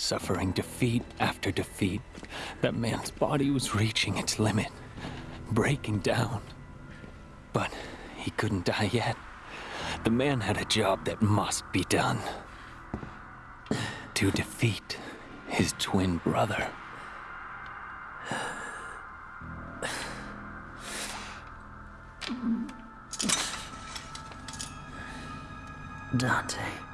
suffering defeat after defeat. That man's body was reaching its limit, breaking down. But he couldn't die yet. The man had a job that must be done. To defeat his twin brother. Dante.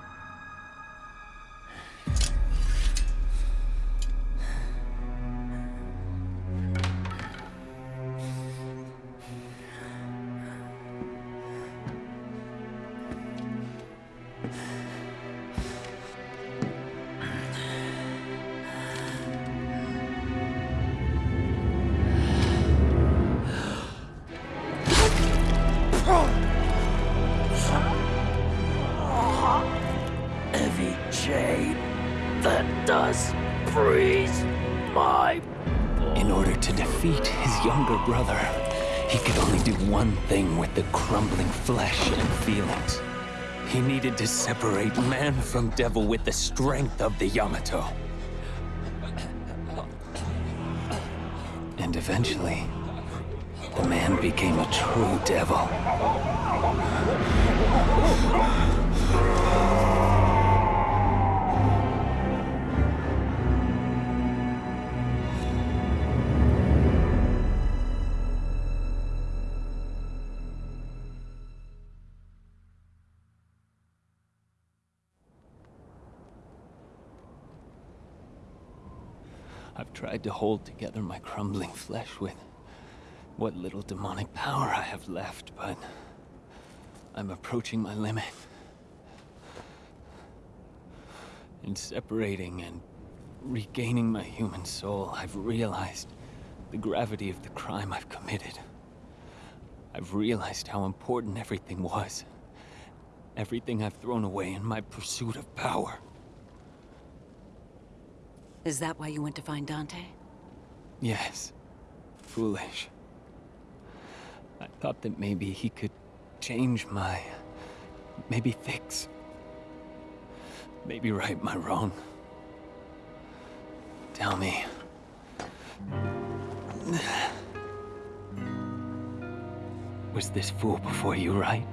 The crumbling flesh and feelings. He needed to separate man from devil with the strength of the Yamato. And eventually, the man became a true devil. To hold together my crumbling flesh with what little demonic power I have left, but I'm approaching my limit. In separating and regaining my human soul, I've realized the gravity of the crime I've committed. I've realized how important everything was. Everything I've thrown away in my pursuit of power. Is that why you went to find Dante? Yes. Foolish. I thought that maybe he could change my... Maybe fix... Maybe right my wrong. Tell me. Was this fool before you, right?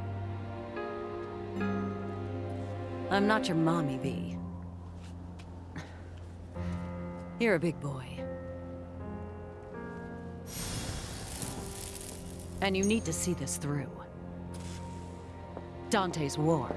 I'm not your mommy, V. You're a big boy. And you need to see this through. Dante's war.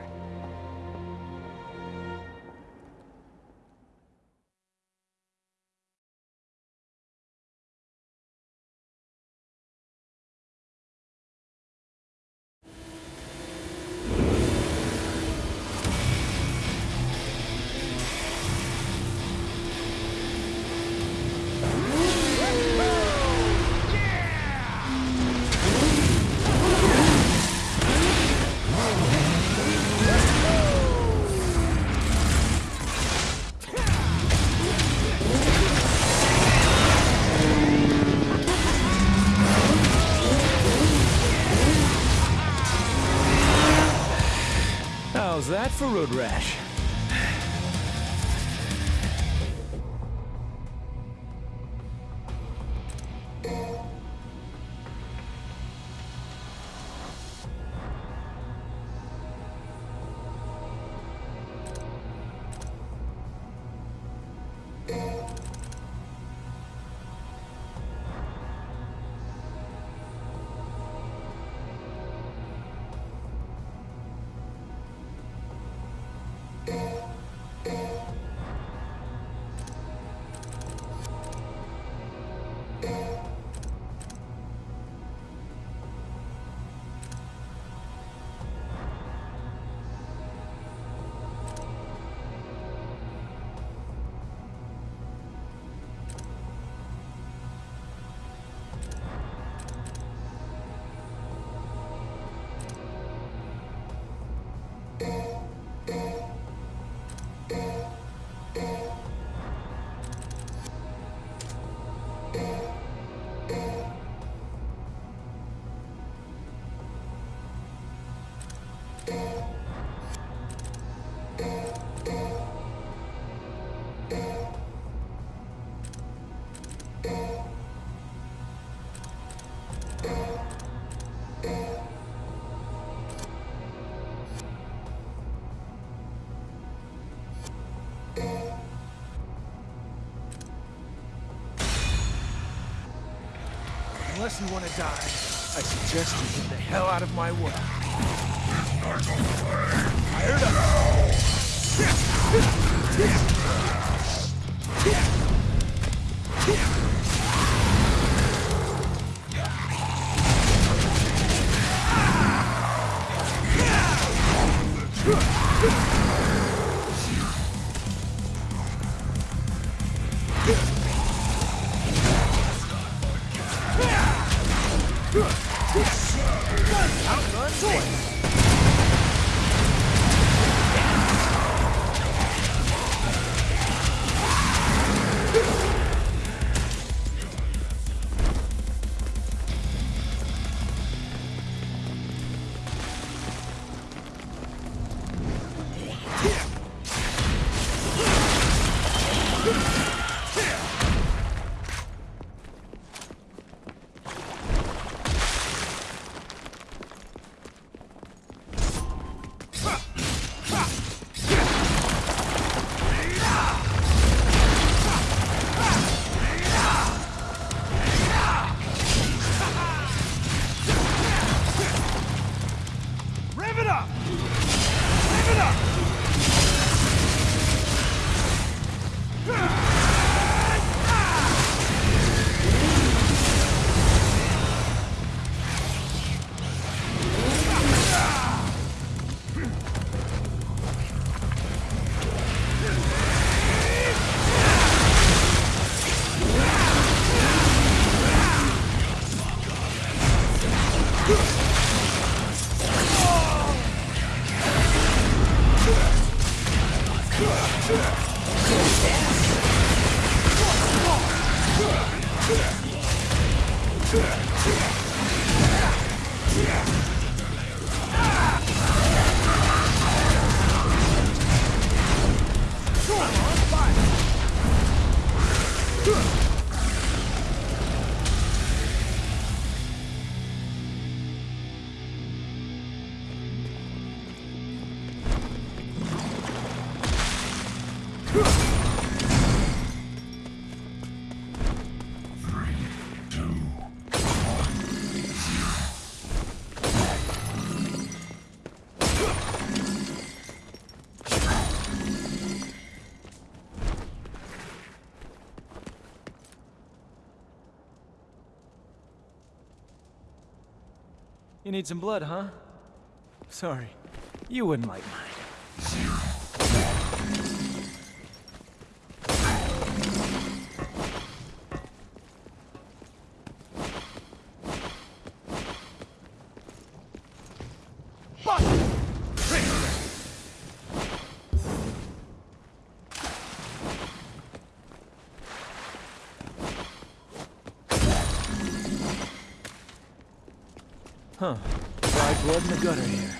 Unless you want to die, I suggest you get the hell out of my way. Fired up! You need some blood, huh? Sorry. You wouldn't like mine. Huh. Dried blood in the gutter here.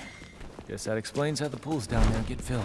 Guess that explains how the pools down there get filled.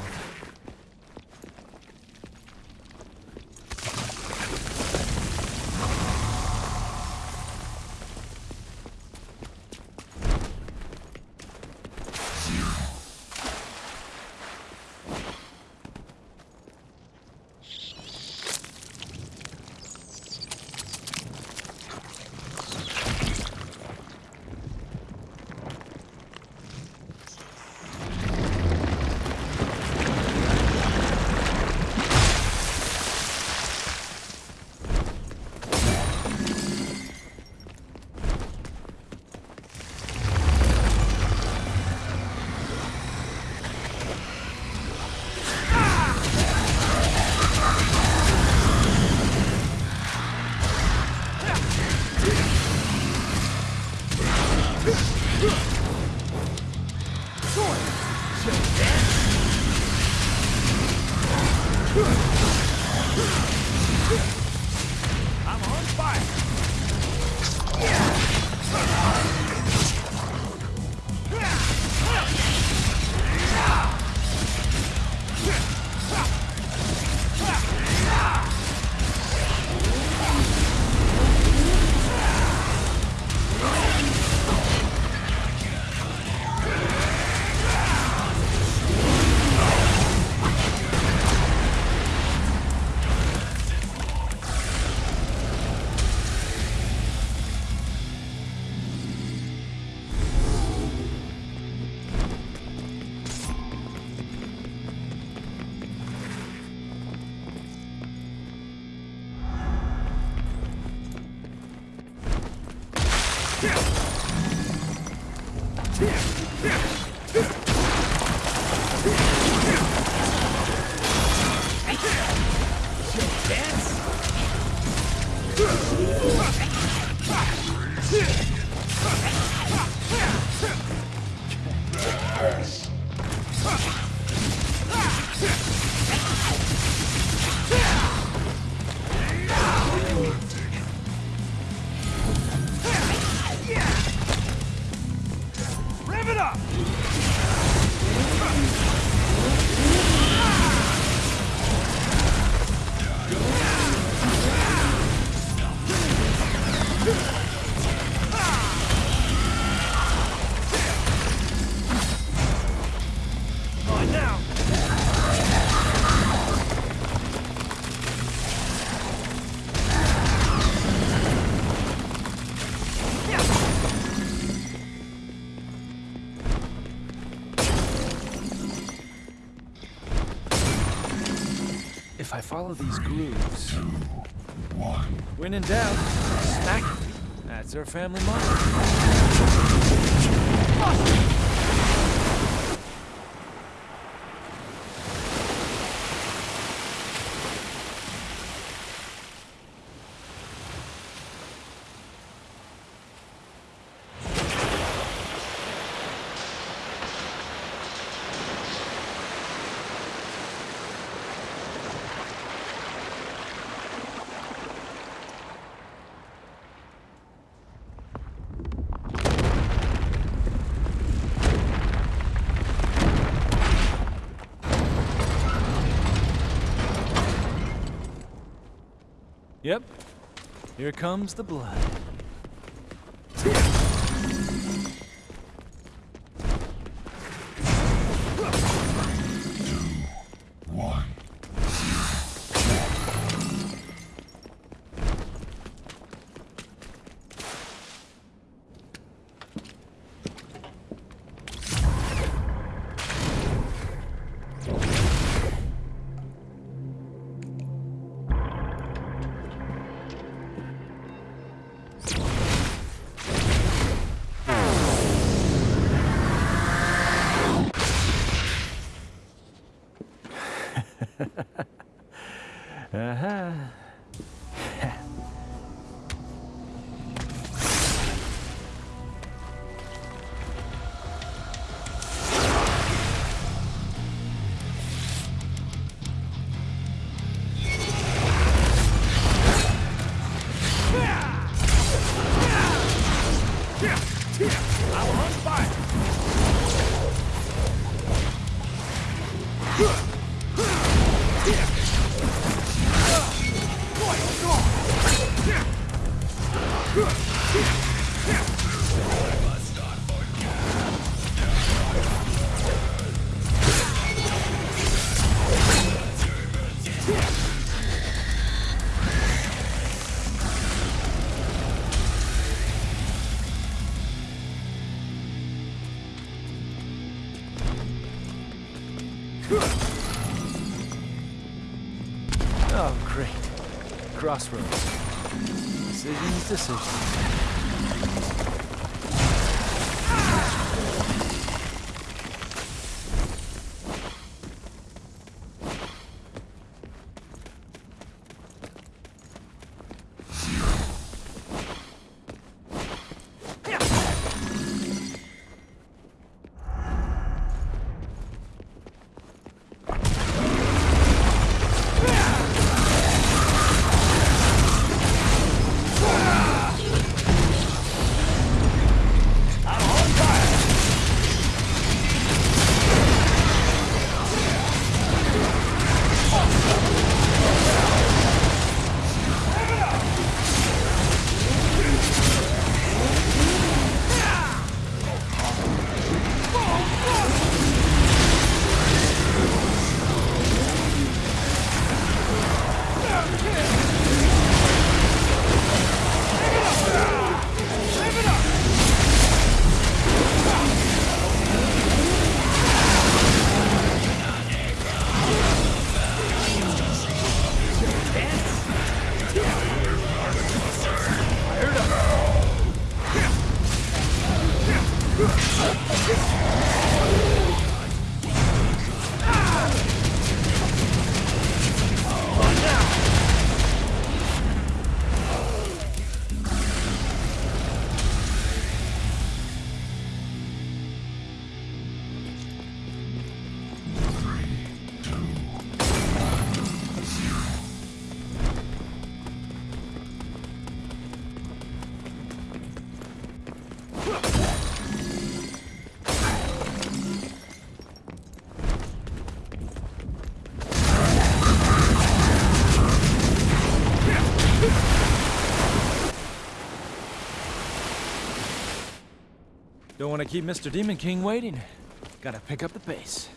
If I follow these grooves. one. When in doubt, smack. That's our family motto. Yep. Here comes the blood. Crossroads. Decisions, decisions. Want to keep Mr. Demon King waiting. Gotta pick up the pace.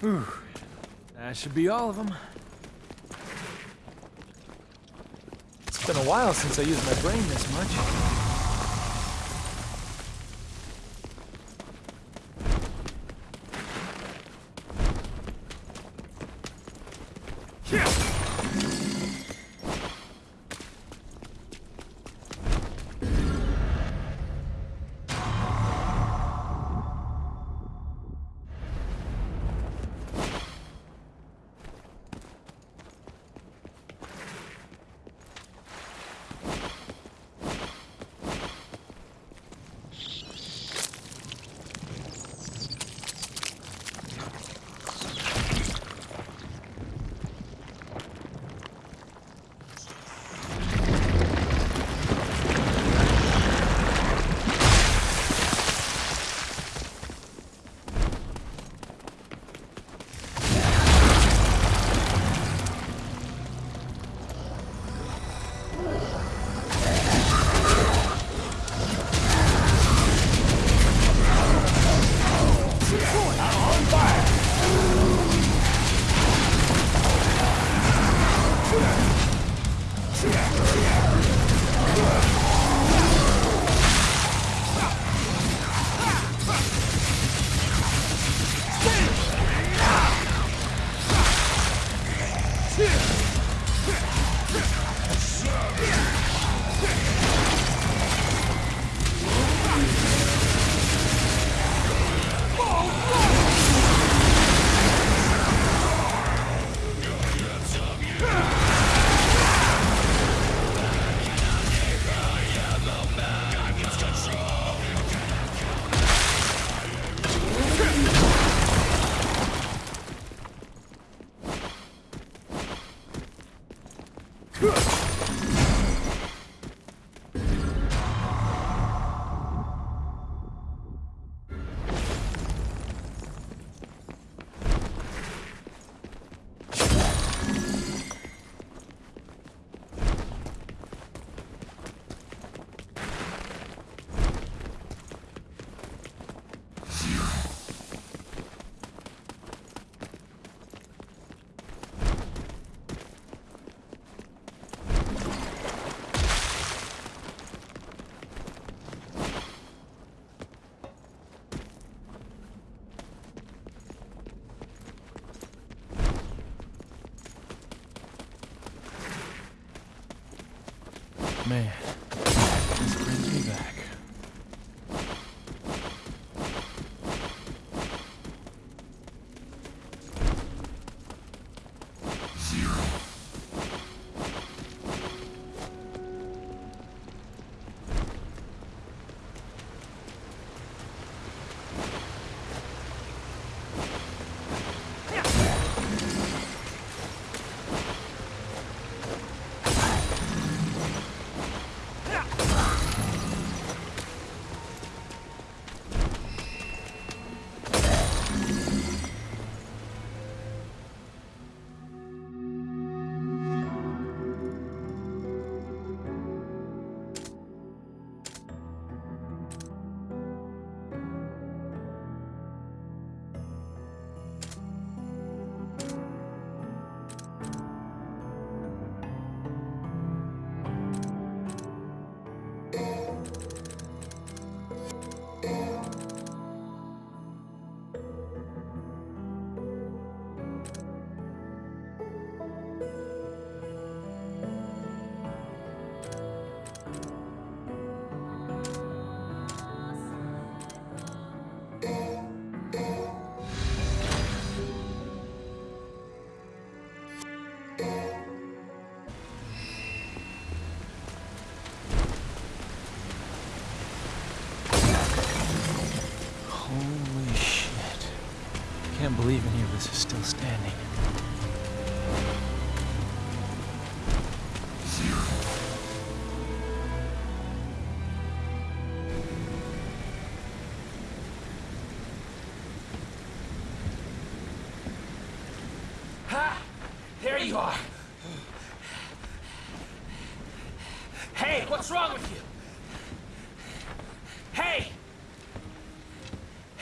Whew. That should be all of them. It's been a while since I used my brain this much. Huh!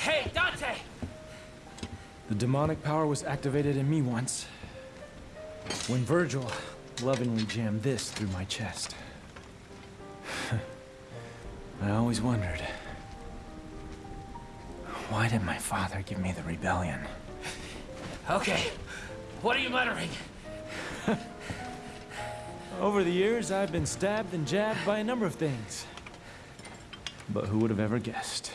Hey, Dante! The demonic power was activated in me once. When Virgil lovingly jammed this through my chest. I always wondered. Why did my father give me the rebellion? Okay, what are you muttering? Over the years, I've been stabbed and jabbed by a number of things. But who would have ever guessed?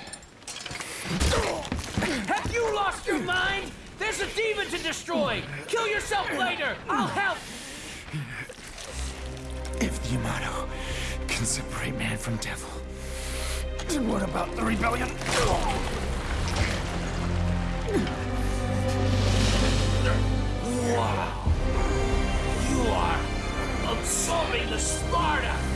Have you lost your mind? There's a demon to destroy! Kill yourself later! I'll help! If the Yamato can separate man from devil, then what about the rebellion? Wow! You are absorbing the Sparda!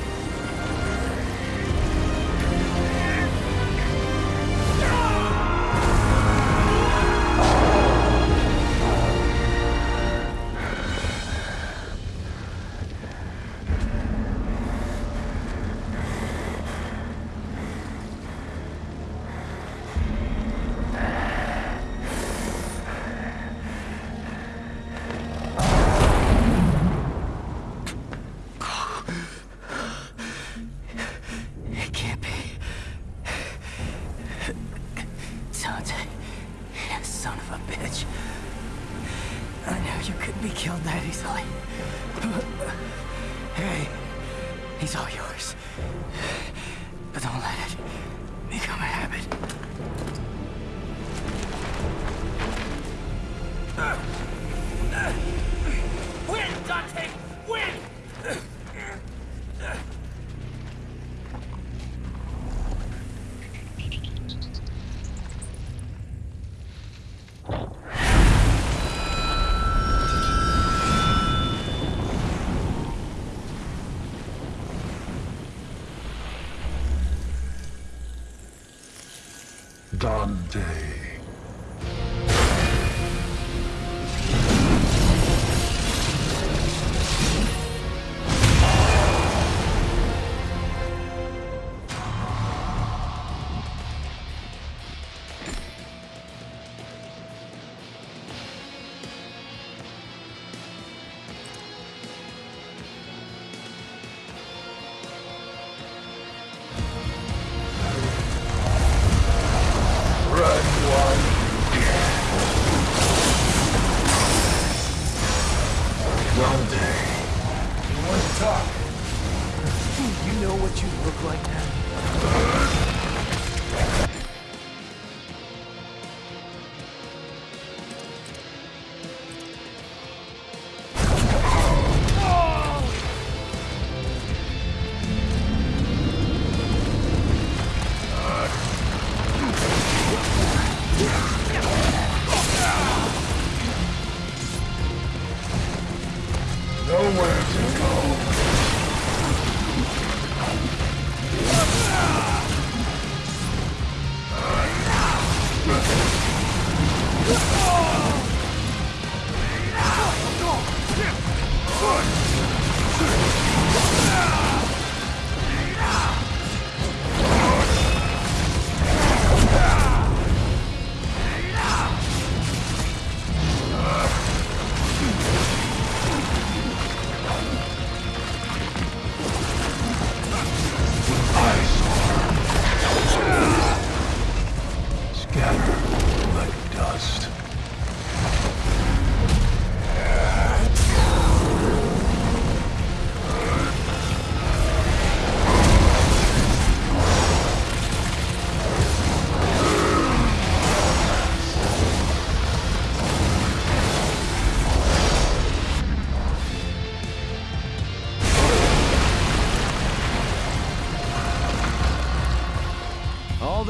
know what you look like now?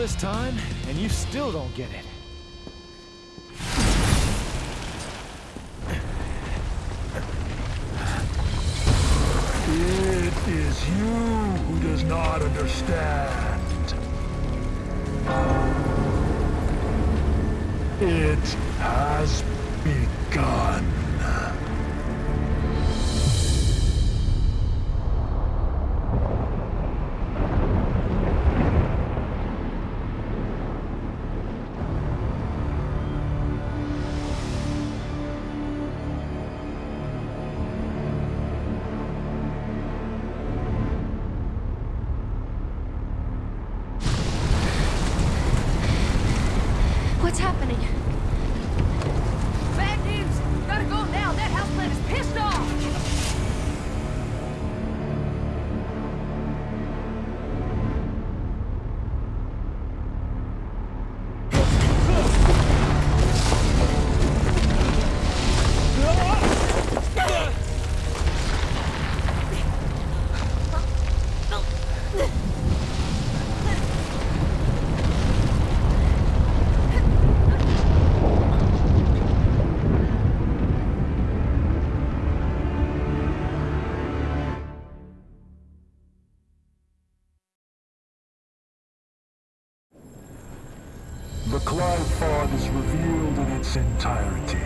This time, and you still don't get it. It is you who does not understand. It has begun. Entirety.